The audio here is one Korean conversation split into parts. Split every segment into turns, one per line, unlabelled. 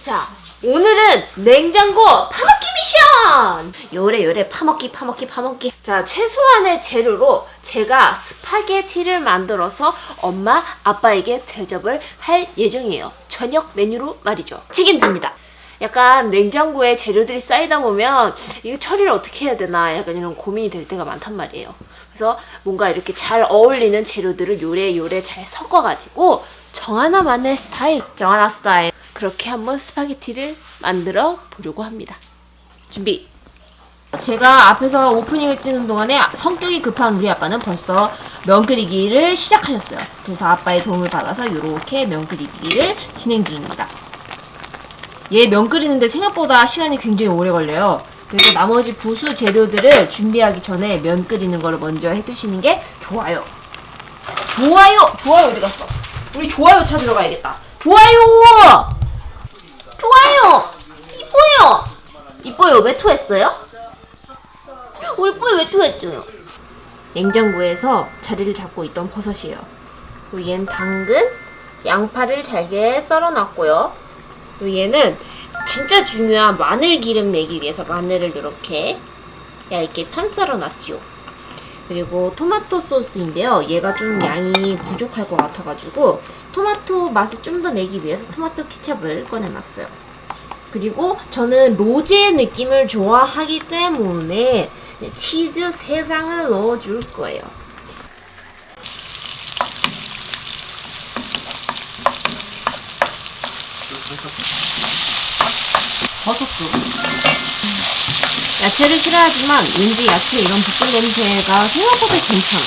자, 오늘은 냉장고 파먹기 미션! 요래 요래 파먹기 파먹기 파먹기 자, 최소한의 재료로 제가 스파게티를 만들어서 엄마, 아빠에게 대접을 할 예정이에요. 저녁 메뉴로 말이죠. 책임집니다. 약간 냉장고에 재료들이 쌓이다 보면 이거 처리를 어떻게 해야 되나 약간 이런 고민이 될 때가 많단 말이에요. 그래서 뭔가 이렇게 잘 어울리는 재료들을 요래요래 잘 섞어가지고 정하나만의 스타일, 정하나 스타일 그렇게 한번 스파게티를 만들어 보려고 합니다. 준비! 제가 앞에서 오프닝을 뛰는 동안에 성격이 급한 우리 아빠는 벌써 면 끓이기를 시작하셨어요. 그래서 아빠의 도움을 받아서 이렇게 면 끓이기를 진행 중입니다. 얘 면 끓이는데 생각보다 시간이 굉장히 오래 걸려요. 그래서 나머지 부수 재료들을 준비하기 전에 면 끓이는 거를 먼저 해두시는 게 좋아요. 좋아요! 좋아요 어디 갔어? 우리 좋아요 찾으러 가야겠다. 좋아요! 좋아요! 이뻐요! 이뻐요. 왜 토했어요? 우리 뿌이 왜 토했어요? 냉장고에서 자리를 잡고 있던 버섯이에요. 얘는 당근, 양파를 잘게 썰어놨고요. 얘는 진짜 중요한 마늘 기름 내기 위해서 마늘을 이렇게 얇게 편 썰어놨지요. 그리고 토마토 소스인데요. 얘가 좀 양이 부족할 것 같아가지고 토마토 맛을 좀 더 내기 위해서 토마토 케첩을 꺼내놨어요. 그리고 저는 로제 느낌을 좋아하기 때문에 치즈 3장을 넣어줄 거예요. 버섯도. 야채를 싫어하지만 왠지 야채 이런 볶음 냄새가 생각보다 괜찮아.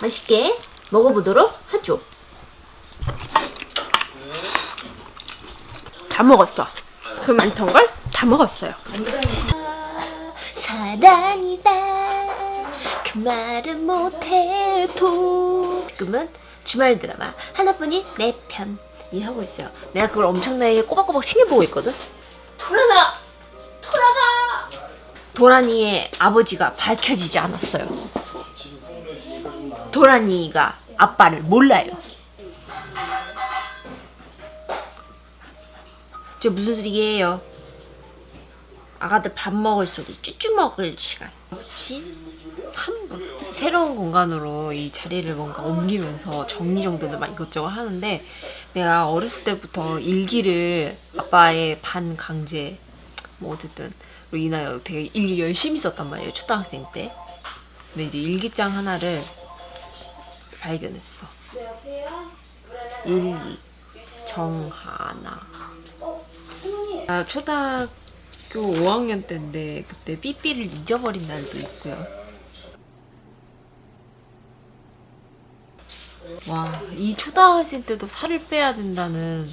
맛있게 먹어보도록 하죠. 다 먹었어. 그 많던 걸 다 먹었어요. 사랑이다. 그 말은 못해도 지금은 주말 드라마 하나뿐인 내 편이 하고 있어요. 내가 그걸 엄청나게 꼬박꼬박 챙겨보고 있거든. 도라나, 도라나. 도라니의 아버지가 밝혀지지 않았어요. 도라니가 아빠를 몰라요. 저 무슨 소리예요? 아가들 밥 먹을 소리, 쭈쭈 먹을 시간. 없이 3분. 새로운 공간으로 이 자리를 뭔가 옮기면서 정리정돈을 막 이것저것 하는데 내가 어렸을 때부터 일기를 아빠의 반강제 뭐 어쨌든 로 인하여 되게 일기 열심히 썼단 말이에요. 초등학생 때. 근데 이제 일기장 하나를 발견했어. 일기 정하나. 나 초등학교 5학년 때인데 그때 삐삐를 잊어버린 날도 있고요. 와, 이 초등학생 때도 살을 빼야 된다는